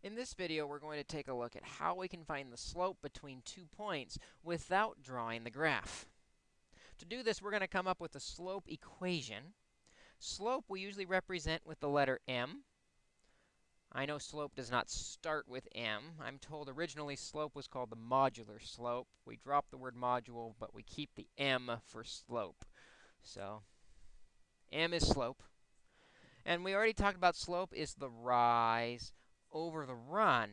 In this video, we're going to take a look at how we can find the slope between two points without drawing the graph. To do this, we're going to come up with a slope equation. Slope we usually represent with the letter m. I know slope does not start with m. I'm told originally slope was called the modular slope. We drop the word module, but we keep the m for slope. So, m is slope. And we already talked about slope is the rise over the run.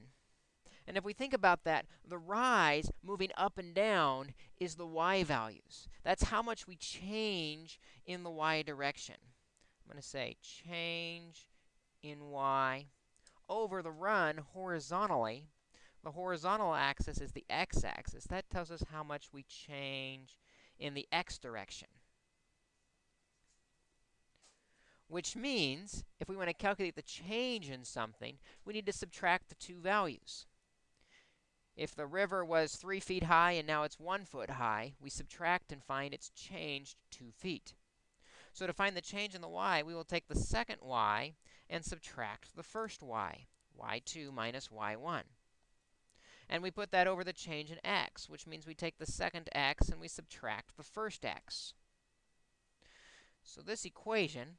And if we think about that, the rise moving up and down is the y values. That's how much we change in the y direction. I'm going to say change in y over the run horizontally. The horizontal axis is the x-axis. That tells us how much we change in the x direction. Which means if we want to calculate the change in something, we need to subtract the two values. If the river was 3 feet high and now it's 1 foot high, we subtract and find it's changed 2 feet. So to find the change in the y, we will take the second y and subtract the first y, y2 minus y1. And we put that over the change in x, which means we take the second x and we subtract the first x. So this equation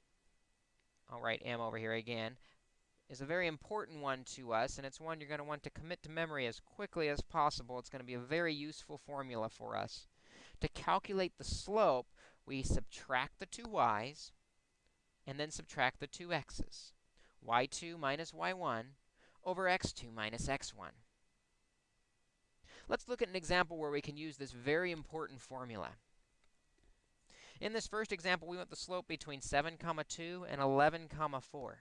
I'll write m over here again, is a very important one to us, and it's one you're going to want to commit to memory as quickly as possible. It's going to be a very useful formula for us. To calculate the slope, we subtract the two y's and then subtract the two x's. y2 minus y1 over x2 minus x1. Let's look at an example where we can use this very important formula. In this first example, we want the slope between 7 comma 2 and 11 comma 4.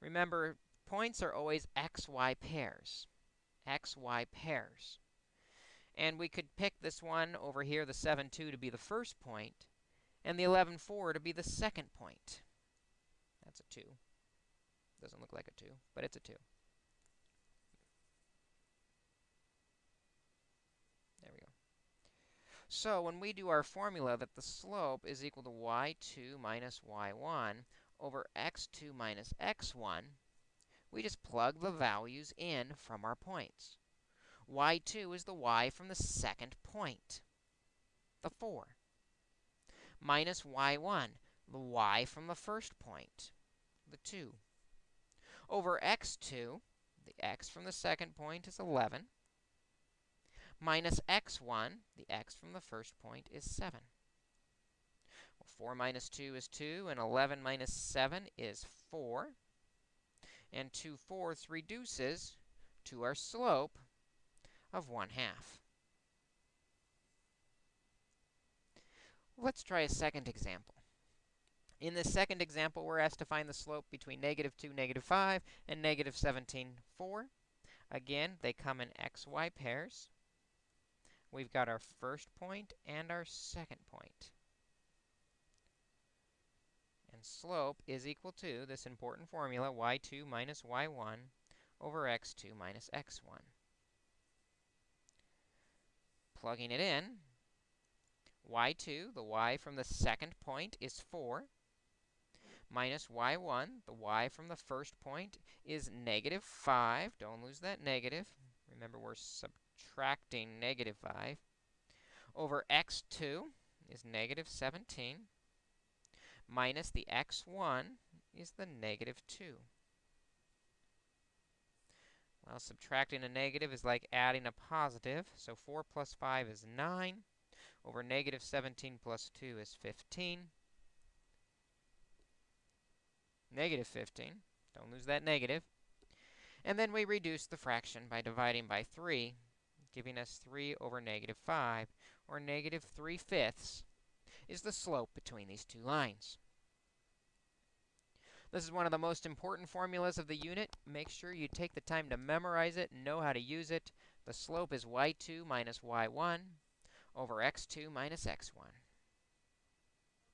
Remember, points are always xy pairs. xy pairs. And we could pick this one over here, the 7, 2, to be the first point, and the 11, 4 to be the second point. That's a 2. Doesn't look like a 2, but it's a 2. So when we do our formula that the slope is equal to y2 minus y1 over x2 minus x1, we just plug the values in from our points. y2 is the y from the second point, the 4, minus y1, the y from the first point, the 2, over x2, the x from the second point is 11, minus x1, the x from the first point, is 7. Well, 4 minus 2 is 2, and 11 minus 7 is 4. And 2 fourths reduces to our slope of 1 half. Let's try a second example. In this second example, we're asked to find the slope between negative 2, negative 5, and negative 17, 4. Again, they come in xy pairs we've got our first point and our second point. And slope is equal to this important formula, y2 minus y1 over x2 minus x1. Plugging it in, y2, the y from the second point, is 4, minus y1, the y from the first point, is negative 5. Don't lose that negative. Remember, we're subtracting subtracting negative 5 over x2 is negative 17 minus the x1 is the negative 2. Well, subtracting a negative is like adding a positive. So 4 plus 5 is 9 over negative 17 plus 2 is 15. Negative 15. Don't lose that negative. And then we reduce the fraction by dividing by 3 giving us 3 over negative 5, or negative 3 fifths, is the slope between these two lines. This is one of the most important formulas of the unit. Make sure you take the time to memorize it and know how to use it. The slope is y2 minus y1 over x2 minus x1.